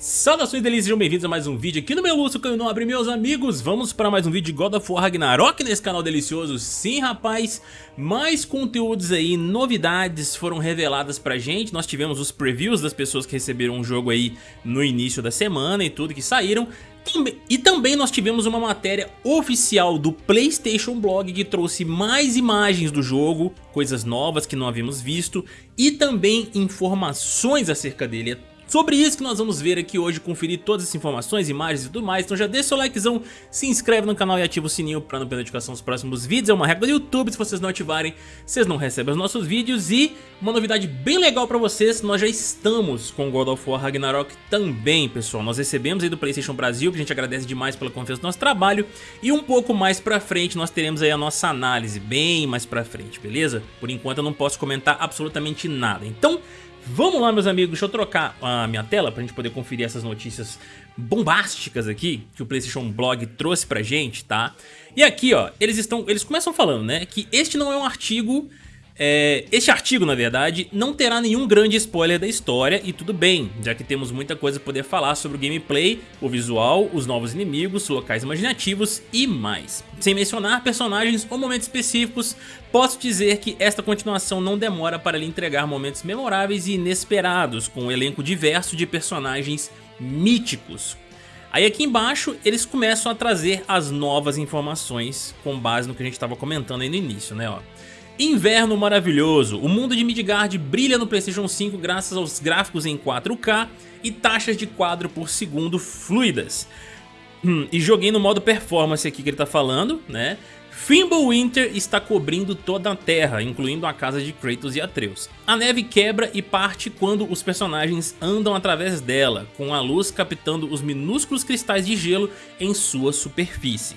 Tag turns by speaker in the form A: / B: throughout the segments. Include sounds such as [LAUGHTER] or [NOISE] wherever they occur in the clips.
A: Saudações delícias, sejam bem-vindos a mais um vídeo aqui no meu Lúcio Canho Nobre, meus amigos. Vamos para mais um vídeo de God of War Ragnarok nesse canal delicioso. Sim, rapaz, mais conteúdos aí, novidades foram reveladas pra gente. Nós tivemos os previews das pessoas que receberam o jogo aí no início da semana e tudo que saíram. E também nós tivemos uma matéria oficial do Playstation Blog que trouxe mais imagens do jogo, coisas novas que não havíamos visto e também informações acerca dele. É Sobre isso que nós vamos ver aqui hoje, conferir todas as informações, imagens e tudo mais. Então já deixa seu likezão, se inscreve no canal e ativa o sininho para não perder notificação dos próximos vídeos. É uma regra do YouTube, se vocês não ativarem, vocês não recebem os nossos vídeos. E uma novidade bem legal para vocês, nós já estamos com God of War Ragnarok também, pessoal. Nós recebemos aí do Playstation Brasil, que a gente agradece demais pela confiança do nosso trabalho. E um pouco mais pra frente nós teremos aí a nossa análise, bem mais pra frente, beleza? Por enquanto eu não posso comentar absolutamente nada. Então... Vamos lá, meus amigos, deixa eu trocar a minha tela pra gente poder conferir essas notícias bombásticas aqui que o PlayStation Blog trouxe pra gente, tá? E aqui, ó, eles estão, eles começam falando, né, que este não é um artigo é, este artigo, na verdade, não terá nenhum grande spoiler da história e tudo bem, já que temos muita coisa a poder falar sobre o gameplay, o visual, os novos inimigos, locais imaginativos e mais. Sem mencionar personagens ou momentos específicos, posso dizer que esta continuação não demora para lhe entregar momentos memoráveis e inesperados, com um elenco diverso de personagens míticos. Aí aqui embaixo eles começam a trazer as novas informações com base no que a gente estava comentando aí no início, né? Ó. Inverno maravilhoso, o mundo de Midgard brilha no Playstation 5 graças aos gráficos em 4K e taxas de quadro por segundo fluidas. Hum, e joguei no modo performance aqui que ele tá falando, né? Fimbulwinter está cobrindo toda a Terra, incluindo a casa de Kratos e Atreus. A neve quebra e parte quando os personagens andam através dela, com a luz captando os minúsculos cristais de gelo em sua superfície.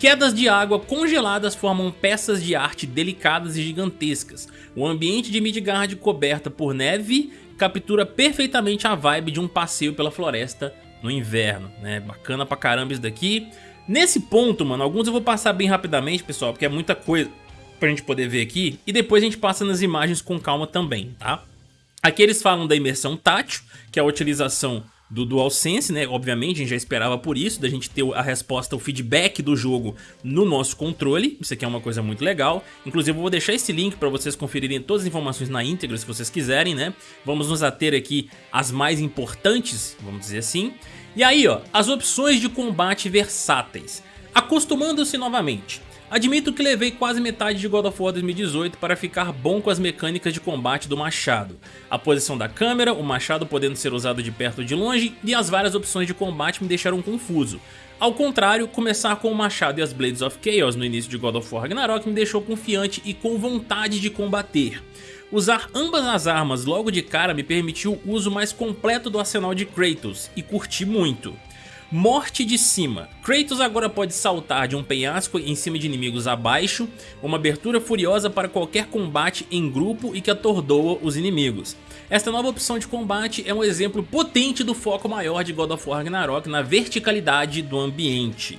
A: Quedas de água congeladas formam peças de arte delicadas e gigantescas. O ambiente de Midgard coberta por neve captura perfeitamente a vibe de um passeio pela floresta no inverno, né? Bacana pra caramba isso daqui. Nesse ponto, mano, alguns eu vou passar bem rapidamente, pessoal, porque é muita coisa pra gente poder ver aqui. E depois a gente passa nas imagens com calma também, tá? Aqui eles falam da imersão tátil, que é a utilização do DualSense, né? Obviamente, a gente já esperava por isso, da gente ter a resposta, o feedback do jogo no nosso controle. Isso aqui é uma coisa muito legal. Inclusive, eu vou deixar esse link para vocês conferirem todas as informações na íntegra, se vocês quiserem, né? Vamos nos ater aqui às mais importantes, vamos dizer assim. E aí, ó, as opções de combate versáteis. Acostumando-se novamente. Admito que levei quase metade de God of War 2018 para ficar bom com as mecânicas de combate do machado. A posição da câmera, o machado podendo ser usado de perto ou de longe e as várias opções de combate me deixaram confuso. Ao contrário, começar com o machado e as Blades of Chaos no início de God of War Ragnarok me deixou confiante e com vontade de combater. Usar ambas as armas logo de cara me permitiu o uso mais completo do arsenal de Kratos e curti muito. Morte de cima. Kratos agora pode saltar de um penhasco em cima de inimigos abaixo, uma abertura furiosa para qualquer combate em grupo e que atordoa os inimigos. Esta nova opção de combate é um exemplo potente do foco maior de God of War Ragnarok na verticalidade do ambiente.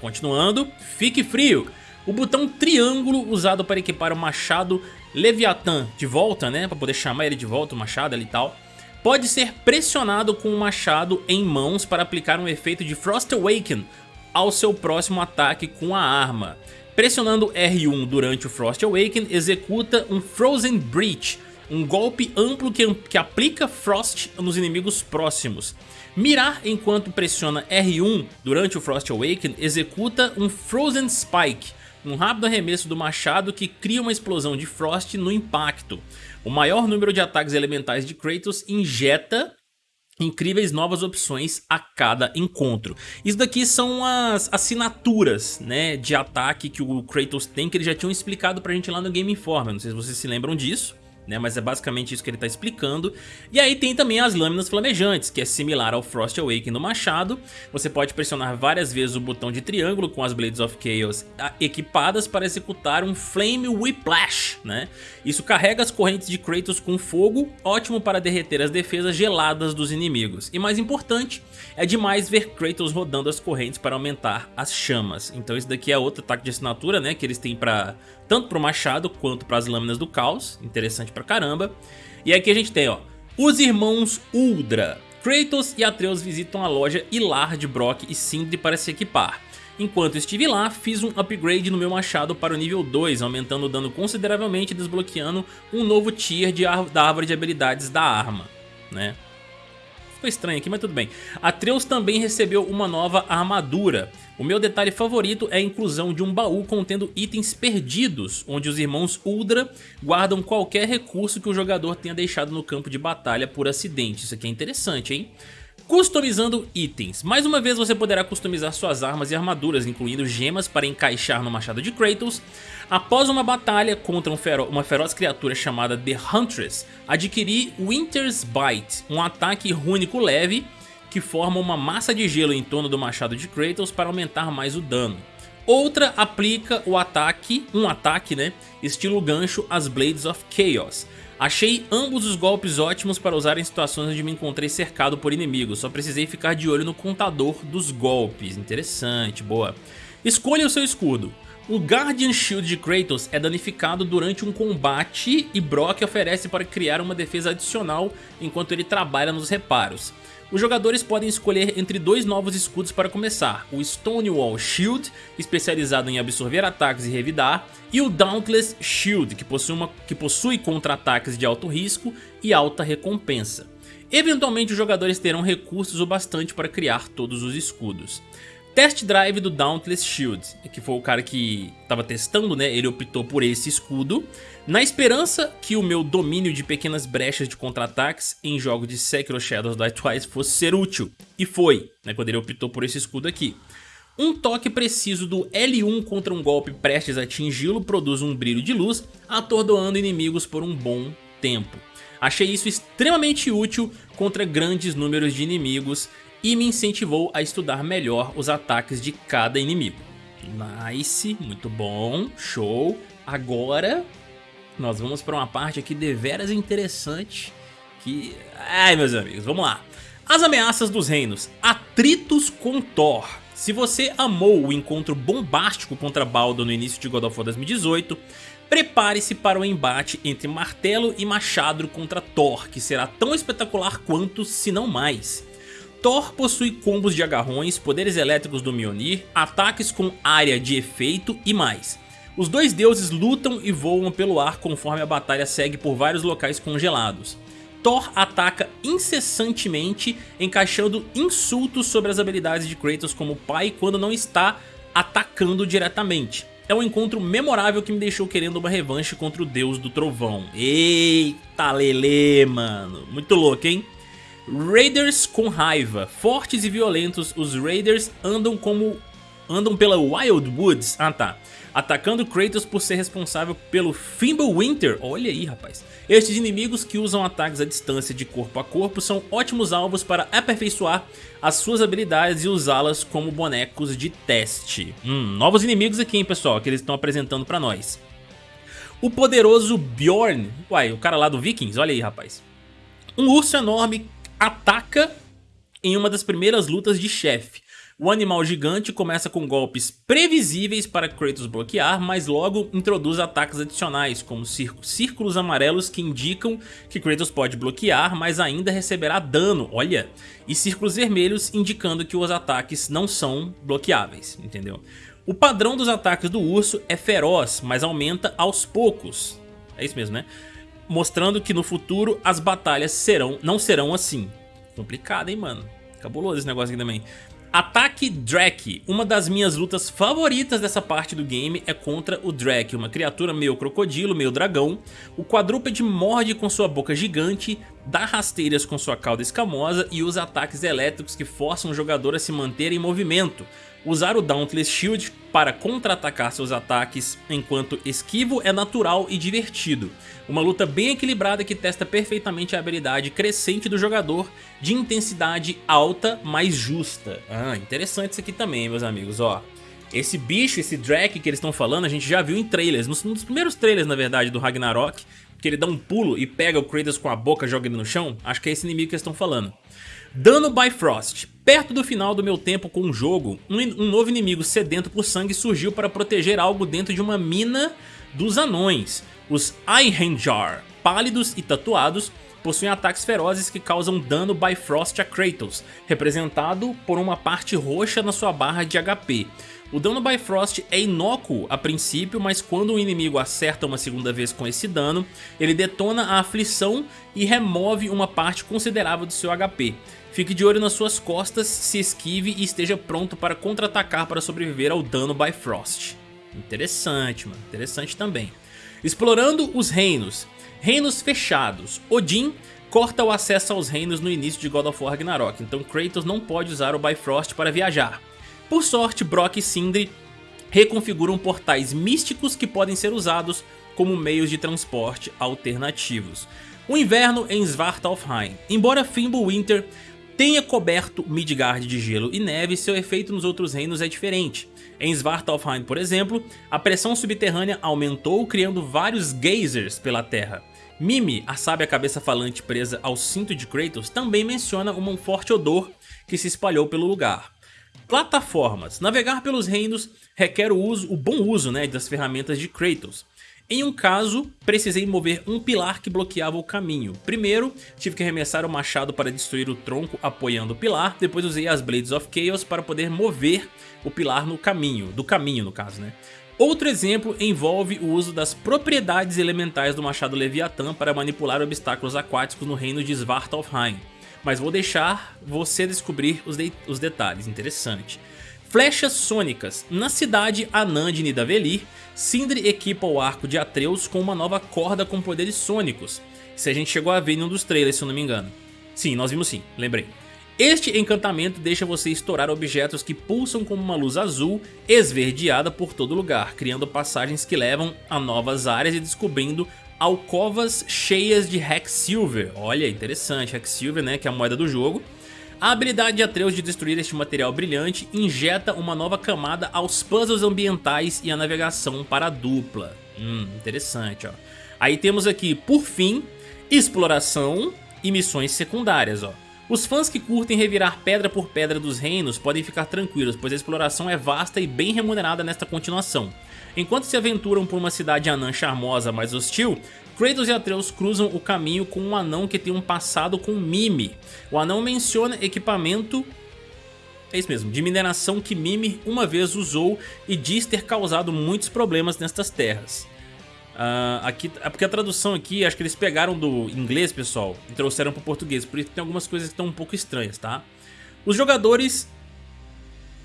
A: Continuando, fique frio. O botão triângulo usado para equipar o machado Leviathan de volta, né, para poder chamar ele de volta, o machado ali e tal, pode ser pressionado com o machado em mãos para aplicar um efeito de Frost Awaken ao seu próximo ataque com a arma. Pressionando R1 durante o Frost Awaken, executa um Frozen Breach, um golpe amplo que, que aplica Frost nos inimigos próximos. Mirar enquanto pressiona R1 durante o Frost Awaken, executa um Frozen Spike, um rápido arremesso do machado que cria uma explosão de Frost no impacto. O maior número de ataques elementais de Kratos injeta incríveis novas opções a cada encontro. Isso daqui são as assinaturas né, de ataque que o Kratos tem, que eles já tinham explicado pra gente lá no Game Informer, não sei se vocês se lembram disso né? Mas é basicamente isso que ele está explicando. E aí tem também as lâminas flamejantes, que é similar ao Frost Awakening no machado. Você pode pressionar várias vezes o botão de triângulo com as Blades of Chaos equipadas para executar um Flame Whiplash, né? Isso carrega as correntes de Kratos com fogo, ótimo para derreter as defesas geladas dos inimigos. E mais importante, é demais ver Kratos rodando as correntes para aumentar as chamas. Então esse daqui é outro ataque de assinatura, né? Que eles têm para tanto para o machado quanto para as lâminas do caos, interessante pra caramba. E aqui a gente tem, ó, os irmãos Uldra. Kratos e Atreus visitam a loja Ilar de Brock e Sindri para se equipar. Enquanto estive lá, fiz um upgrade no meu machado para o nível 2, aumentando o dano consideravelmente e desbloqueando um novo tier de da árvore de habilidades da arma, né? Ficou estranho aqui, mas tudo bem. Atreus também recebeu uma nova armadura. O meu detalhe favorito é a inclusão de um baú contendo itens perdidos, onde os irmãos Uldra guardam qualquer recurso que o jogador tenha deixado no campo de batalha por acidente. Isso aqui é interessante, hein? Customizando itens. Mais uma vez você poderá customizar suas armas e armaduras, incluindo gemas para encaixar no machado de Kratos. Após uma batalha contra um fero uma feroz criatura chamada The Huntress, adquiri Winter's Bite, um ataque rúnico leve que forma uma massa de gelo em torno do machado de Kratos para aumentar mais o dano. Outra aplica o ataque, um ataque, né, estilo gancho às Blades of Chaos, Achei ambos os golpes ótimos para usar em situações onde me encontrei cercado por inimigos, só precisei ficar de olho no contador dos golpes. Interessante, boa. Escolha o seu escudo. O Guardian Shield de Kratos é danificado durante um combate e Brock oferece para criar uma defesa adicional enquanto ele trabalha nos reparos. Os jogadores podem escolher entre dois novos escudos para começar, o Stonewall Shield, especializado em absorver ataques e revidar, e o Dauntless Shield, que possui, possui contra-ataques de alto risco e alta recompensa. Eventualmente os jogadores terão recursos o bastante para criar todos os escudos. Test Drive do Dauntless Shield, que foi o cara que estava testando, né? Ele optou por esse escudo, na esperança que o meu domínio de pequenas brechas de contra-ataques em jogos de Sekiro Shadows Die Twice fosse ser útil. E foi, né? Quando ele optou por esse escudo aqui. Um toque preciso do L1 contra um golpe prestes a atingi-lo produz um brilho de luz, atordoando inimigos por um bom tempo. Achei isso extremamente útil contra grandes números de inimigos e me incentivou a estudar melhor os ataques de cada inimigo. Nice, muito bom, show. Agora nós vamos para uma parte aqui deveras interessante que... Ai meus amigos, vamos lá. As ameaças dos reinos, atritos com Thor. Se você amou o encontro bombástico contra Baldo no início de God of War 2018, prepare-se para o embate entre martelo e machado contra Thor, que será tão espetacular quanto, se não mais. Thor possui combos de agarrões, poderes elétricos do Mjolnir, ataques com área de efeito e mais. Os dois deuses lutam e voam pelo ar conforme a batalha segue por vários locais congelados. Thor ataca incessantemente, encaixando insultos sobre as habilidades de Kratos como pai quando não está atacando diretamente. É um encontro memorável que me deixou querendo uma revanche contra o deus do trovão. Eita lele, mano. Muito louco, hein? Raiders com raiva. Fortes e violentos, os Raiders andam como andam pela Wild Woods, ah tá, atacando Kratos por ser responsável pelo Fimbulwinter, olha aí rapaz. Estes inimigos que usam ataques à distância de corpo a corpo são ótimos alvos para aperfeiçoar as suas habilidades e usá-las como bonecos de teste. Hum, novos inimigos aqui hein pessoal, que eles estão apresentando pra nós. O poderoso Bjorn, uai, o cara lá do Vikings, olha aí rapaz. Um urso enorme ataca em uma das primeiras lutas de chefe. O animal gigante começa com golpes previsíveis para Kratos bloquear, mas logo introduz ataques adicionais, como círculos amarelos que indicam que Kratos pode bloquear, mas ainda receberá dano, olha, e círculos vermelhos indicando que os ataques não são bloqueáveis, entendeu? O padrão dos ataques do urso é feroz, mas aumenta aos poucos, é isso mesmo, né? Mostrando que no futuro as batalhas serão, não serão assim. Complicado, hein, mano? Cabuloso esse negócio aqui também. Ataque Drake. Uma das minhas lutas favoritas dessa parte do game é contra o Drake, uma criatura meio crocodilo, meio dragão. O quadrúpede morde com sua boca gigante, dá rasteiras com sua cauda escamosa e usa ataques elétricos que forçam o jogador a se manter em movimento. Usar o Dauntless Shield para contra-atacar seus ataques enquanto esquivo é natural e divertido. Uma luta bem equilibrada que testa perfeitamente a habilidade crescente do jogador de intensidade alta, mas justa. Ah, interessante isso aqui também, meus amigos, ó. Esse bicho, esse Drake que eles estão falando, a gente já viu em trailers, nos, nos primeiros trailers, na verdade, do Ragnarok, que ele dá um pulo e pega o Kratos com a boca joga ele no chão, acho que é esse inimigo que eles estão falando. Dano Bifrost. Perto do final do meu tempo com o jogo, um, novo inimigo sedento por sangue surgiu para proteger algo dentro de uma mina dos anões. Os Einhenjar, pálidos e tatuados, possuem ataques ferozes que causam dano Bifrost a Kratos, representado por uma parte roxa na sua barra de HP. O dano Bifrost é inócuo a princípio, mas quando o inimigo acerta uma segunda vez com esse dano, ele detona a aflição e remove uma parte considerável do seu HP. Fique de olho nas suas costas, se esquive e esteja pronto para contra-atacar para sobreviver ao dano Bifrost. Interessante, mano. Interessante também. Explorando os reinos. Reinos fechados. Odin corta o acesso aos reinos no início de God of War Ragnarok, então Kratos não pode usar o Bifrost para viajar. Por sorte, Brock e Sindri reconfiguram portais místicos que podem ser usados como meios de transporte alternativos. O inverno em Svartalfheim. Embora Fimbulwinter tenha coberto Midgard de gelo e neve, seu efeito nos outros reinos é diferente. Em Svartalfheim, por exemplo, a pressão subterrânea aumentou, criando vários geysers pela terra. Mimi, a sábia cabeça falante presa ao cinto de Kratos, também menciona um forte odor que se espalhou pelo lugar. Plataformas. Navegar pelos reinos requer o, uso, o bom uso né, das ferramentas de Kratos. Em um caso, precisei mover um pilar que bloqueava o caminho. Primeiro, tive que arremessar o machado para destruir o tronco apoiando o pilar, depois usei as Blades of Chaos para poder mover o pilar no caminho, do caminho no caso, né? Outro exemplo envolve o uso das propriedades elementais do machado Leviatã para manipular obstáculos aquáticos no reino de Svartalfheim mas vou deixar você descobrir os, de os detalhes, interessante. Flechas sônicas. Na cidade Anã de Nidavellir, Sindri equipa o arco de Atreus com uma nova corda com poderes sônicos. Se a gente chegou a ver em um dos trailers, se eu não me engano. Sim, nós vimos sim, lembrei. Este encantamento deixa você estourar objetos que pulsam como uma luz azul esverdeada por todo lugar, criando passagens que levam a novas áreas e descobrindo alcovas cheias de Silver. Olha, interessante, Silver, né, que é a moeda do jogo. A habilidade de Atreus de destruir este material brilhante injeta uma nova camada aos puzzles ambientais e a navegação para a dupla. Hum, interessante, ó. Aí temos aqui, por fim, exploração e missões secundárias, ó. Os fãs que curtem revirar pedra por pedra dos reinos podem ficar tranquilos, pois a exploração é vasta e bem remunerada nesta continuação. Enquanto se aventuram por uma cidade anã charmosa mais hostil, Kratos e Atreus cruzam o caminho com um anão que tem um passado com Mimi. O anão menciona equipamento é isso mesmo, de mineração que Mimi uma vez usou e diz ter causado muitos problemas nestas terras. Uh, aqui, é porque a tradução aqui, acho que eles pegaram do inglês, pessoal, e trouxeram para o português, por isso tem algumas coisas que estão um pouco estranhas, tá? Os jogadores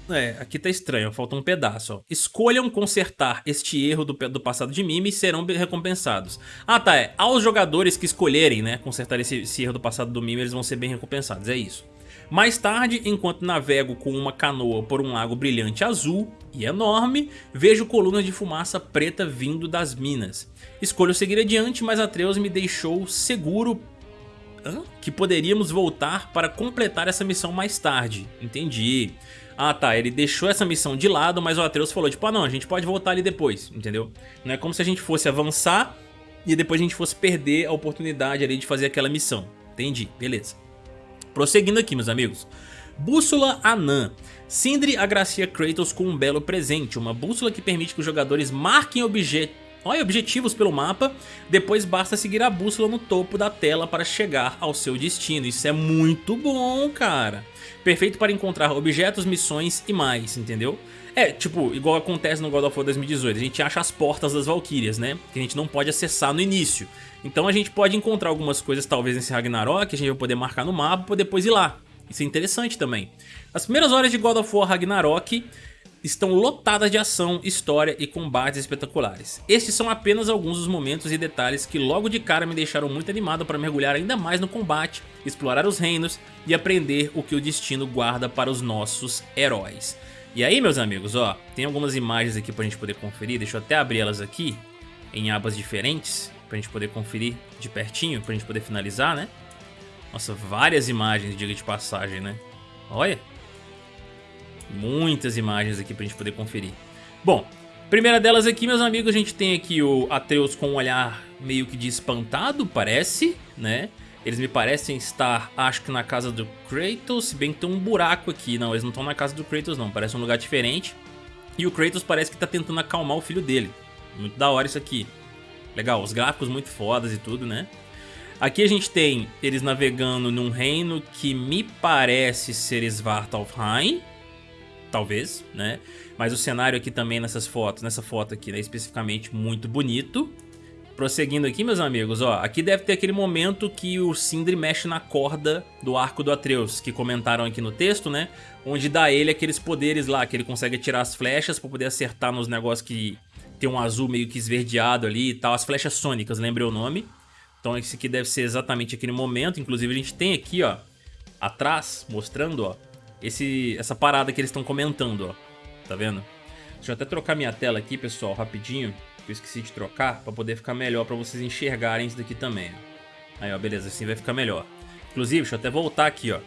A: é, aqui tá estranho, falta um pedaço, ó. Escolham consertar este erro do, do passado de Mimi e serão recompensados. Ah, tá, é. Aos jogadores que escolherem, né, consertar esse, esse erro do passado do Mimi, eles vão ser bem recompensados, é isso. Mais tarde, enquanto navego com uma canoa por um lago brilhante azul e enorme, vejo colunas de fumaça preta vindo das minas. Escolho seguir adiante, mas Atreus me deixou seguro Hã? que poderíamos voltar para completar essa missão mais tarde. Entendi. Ah tá, ele deixou essa missão de lado, mas o Atreus falou tipo, ah não, a gente pode voltar ali depois, entendeu? Não é como se a gente fosse avançar e depois a gente fosse perder a oportunidade ali de fazer aquela missão. Entendi, beleza. Prosseguindo aqui, meus amigos. Bússola Anã. Sindri agracia Kratos com um belo presente, uma bússola que permite que os jogadores marquem objetos Olha, objetivos pelo mapa, depois basta seguir a bússola no topo da tela para chegar ao seu destino. Isso é muito bom, cara. Perfeito para encontrar objetos, missões e mais, entendeu? É, tipo, igual acontece no God of War 2018, a gente acha as portas das Valkyrias, né? Que a gente não pode acessar no início. Então a gente pode encontrar algumas coisas talvez nesse Ragnarok, a gente vai poder marcar no mapa para depois ir lá. Isso é interessante também. As primeiras horas de God of War Ragnarok estão lotadas de ação, história e combates espetaculares. Estes são apenas alguns dos momentos e detalhes que logo de cara me deixaram muito animado para mergulhar ainda mais no combate, explorar os reinos e aprender o que o destino guarda para os nossos heróis. E aí meus amigos, ó, tem algumas imagens aqui para a gente poder conferir, deixa eu até abrir elas aqui em abas diferentes para a gente poder conferir de pertinho, para a gente poder finalizar, né? Nossa, várias imagens, diga de passagem, né? Olha, Muitas imagens aqui pra gente poder conferir. Bom, primeira delas aqui, meus amigos, a gente tem aqui o Atreus com um olhar meio que de espantado, parece, né? Eles me parecem estar, acho que na casa do Kratos, se bem que tem um buraco aqui. Não, eles não estão na casa do Kratos não, parece um lugar diferente. E o Kratos parece que tá tentando acalmar o filho dele. Muito da hora isso aqui. Legal, os gráficos muito fodas e tudo, né? Aqui a gente tem eles navegando num reino que me parece ser Svartalfheim. Talvez, né? Mas o cenário aqui também nessas fotos, nessa foto aqui, né, especificamente muito bonito. Prosseguindo aqui, meus amigos, ó, aqui deve ter aquele momento que o Sindri mexe na corda do arco do Atreus, que comentaram aqui no texto, né? Onde dá ele aqueles poderes lá, que ele consegue tirar as flechas pra poder acertar nos negócios que tem um azul meio que esverdeado ali e tal, as flechas sônicas, lembrei o nome. Então esse aqui deve ser exatamente aquele momento, inclusive a gente tem aqui, ó, atrás, mostrando, ó, esse, essa parada que eles estão comentando, ó, tá vendo? Deixa eu até trocar minha tela aqui, pessoal, rapidinho que eu esqueci de trocar, pra poder ficar melhor, pra vocês enxergarem isso daqui também. Aí, ó, beleza, assim vai ficar melhor. Inclusive, deixa eu até voltar aqui, ó.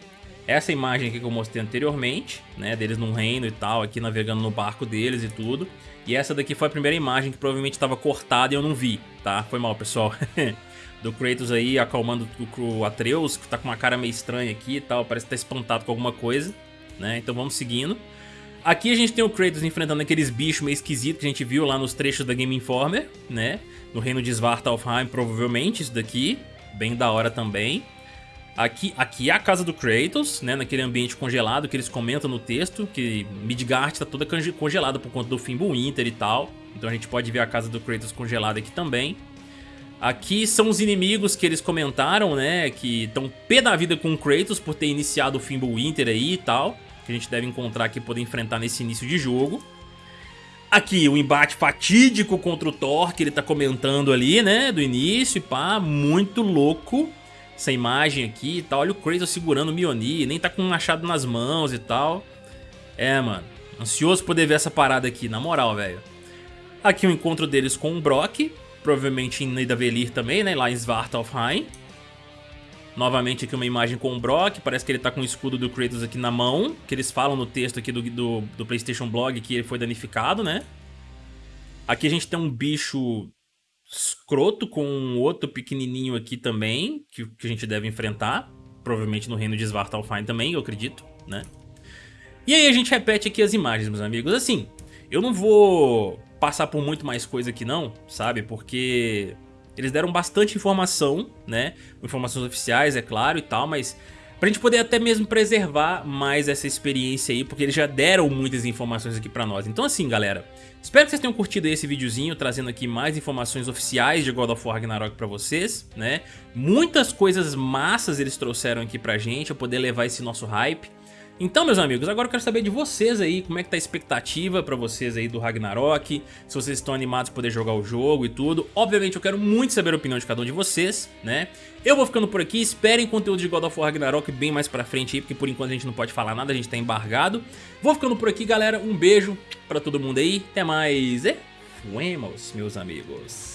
A: Essa imagem aqui que eu mostrei anteriormente, né, deles num reino e tal, aqui navegando no barco deles e tudo. E essa daqui foi a primeira imagem que provavelmente estava cortada e eu não vi, tá? Foi mal, pessoal. [LAUGHS] Do Kratos aí acalmando o Atreus, que tá com uma cara meio estranha aqui e tal, parece que tá espantado com alguma coisa, né? Então vamos seguindo. Aqui a gente tem o Kratos enfrentando aqueles bichos meio esquisitos que a gente viu lá nos trechos da Game Informer, né? No reino de Svartalfheim, provavelmente, isso daqui. Bem da hora também. Aqui, aqui é a casa do Kratos, né? Naquele ambiente congelado que eles comentam no texto, que Midgard tá toda congelada por conta do Fimbulwinter e tal. Então a gente pode ver a casa do Kratos congelada aqui também. Aqui são os inimigos que eles comentaram, né? Que estão pé da vida com o Kratos por ter iniciado o Fimbulwinter aí e tal que a gente deve encontrar aqui poder enfrentar nesse início de jogo. Aqui o embate fatídico contra o Thor, que ele tá comentando ali, né, do início pá, muito louco. Essa imagem aqui e tal, olha o Kratos segurando o Mjolnir, nem tá com um machado nas mãos e tal. É, mano, ansioso poder ver essa parada aqui, na moral, velho. Aqui o encontro deles com o Brock, provavelmente em Nidavellir também, né, lá em Svartalfheim. Novamente aqui uma imagem com o Brock, parece que ele tá com o escudo do Kratos aqui na mão, que eles falam no texto aqui do, do, do Playstation Blog que ele foi danificado, né? Aqui a gente tem um bicho escroto com um outro pequenininho aqui também, que, que a gente deve enfrentar, provavelmente no reino de Svartalfheim também, eu acredito, né? E aí a gente repete aqui as imagens, meus amigos. Assim, eu não vou passar por muito mais coisa aqui não, sabe? Porque eles deram bastante informação, né? Informações oficiais, é claro, e tal, mas pra gente poder até mesmo preservar mais essa experiência aí, porque eles já deram muitas informações aqui pra nós. Então assim, galera, espero que vocês tenham curtido esse videozinho, trazendo aqui mais informações oficiais de God of War Ragnarok pra vocês, né? Muitas coisas massas eles trouxeram aqui pra gente, pra poder levar esse nosso hype. Então, meus amigos, agora eu quero saber de vocês aí, como é que tá a expectativa pra vocês aí do Ragnarok, se vocês estão animados por poder jogar o jogo e tudo. Obviamente eu quero muito saber a opinião de cada um de vocês, né? Eu vou ficando por aqui, esperem conteúdo de God of War Ragnarok bem mais pra frente aí, porque por enquanto a gente não pode falar nada, a gente tá embargado. Vou ficando por aqui, galera, um beijo pra todo mundo aí, até mais e fuemos, meus amigos.